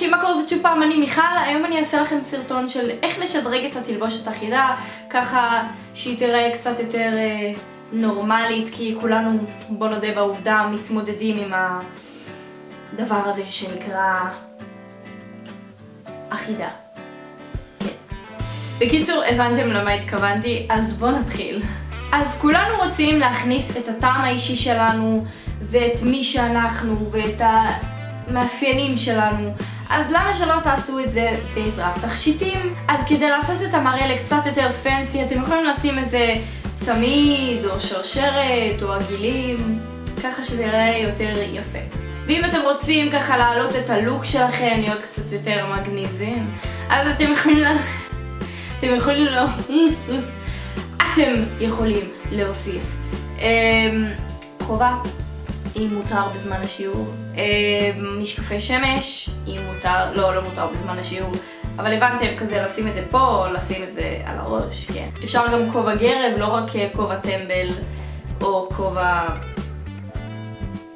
אנשים, מה קורה שוב פעם, אני מיכל, היום אני אעשה לכם סרטון של איך לשדרג את התלבושת אחידה, ככה שהיא תראה קצת יותר אה, נורמלית, כי כולנו, בוא נודה בעובדה, מתמודדים עם הדבר הזה שנקרא אחידה. בקיצור, הבנתם למה התכוונתי, אז בואו נתחיל. אז כולנו רוצים להכניס את הטעם האישי שלנו, ואת מי שאנחנו, ואת המאפיינים שלנו. אז למה שלא תעשו את זה בעזרת תכשיטים? אז כדי לעשות את המראה לקצת יותר פנסי, אתם יכולים לשים איזה צמיד, או שרשרת, או עגילים, ככה שזה יראה יותר יפה. ואם אתם רוצים ככה להעלות את הלוק שלכם, להיות קצת יותר מגניבים, אז אתם יכולים ל... אתם יכולים לא... אתם יכולים להוסיף כובע, אם מותר בזמן השיעור, משקפי שמש, אם מותר, לא, לא מותר בזמן השיעור, אבל הבנתם, כזה לשים את זה פה, או לשים את זה על הראש, כן. אפשר גם כובע גרב, לא רק כובע טמבל, או כובע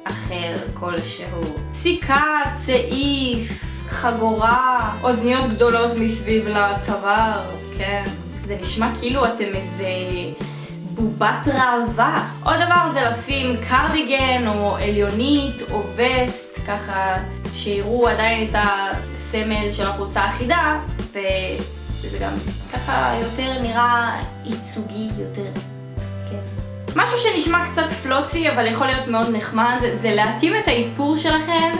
אחר כלשהו. סיכה, צעיף, חגורה, אוזניות גדולות מסביב לצוואר, כן. זה נשמע כאילו אתם איזה בובת ראווה. עוד דבר זה לשים קרדיגן או עליונית או וסט, ככה שיראו עדיין את הסמל של החולצה אחידה, וזה גם ככה יותר נראה ייצוגי יותר. כן. משהו שנשמע קצת פלוצי אבל יכול להיות מאוד נחמד, זה להתאים את האיפור שלכם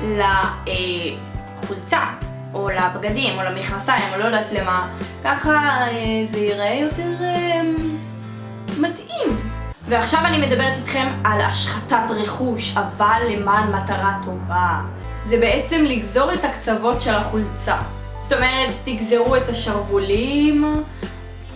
לחולצה. או לבגדים, או למכנסיים, או לא יודעת למה, ככה אה, זה ייראה יותר אה, מתאים. ועכשיו אני מדברת איתכם על השחתת רכוש, אבל למען מטרה טובה. זה בעצם לגזור את הקצוות של החולצה. זאת אומרת, תגזרו את השרוולים,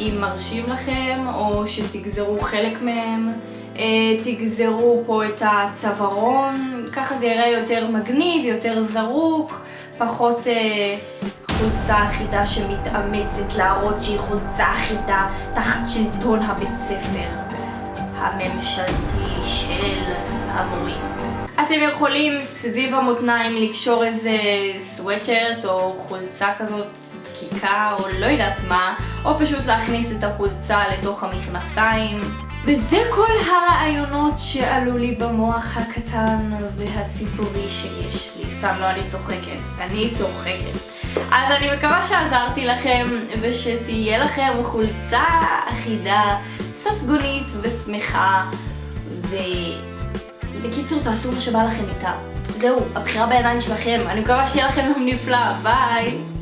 אם מרשים לכם, או שתגזרו חלק מהם. אה, תגזרו פה את הצווארון, ככה זה יראה יותר מגניב, יותר זרוק. פחות אה, חולצה אחידה שמתאמצת להראות שהיא חולצה אחידה תחת שלטון הבית ספר הממשלתי של המורים. אתם יכולים סביב המותניים לקשור איזה סוואטשרט או חולצה כזאת דקיקה או לא יודעת מה, או פשוט להכניס את החולצה לתוך המכנסיים. וזה כל הרעיונות שעלו לי במוח הקטן והציפורי שיש לי. סתם לא, אני צוחקת. אני צוחקת. אז אני מקווה שעזרתי לכם ושתהיה לכם חולצה אחידה, ססגונית ושמחה ובקיצור תעשו מה שבא לכם איתה. זהו, הבחירה בידיים שלכם. אני מקווה שיהיה לכם יום נפלא. ביי!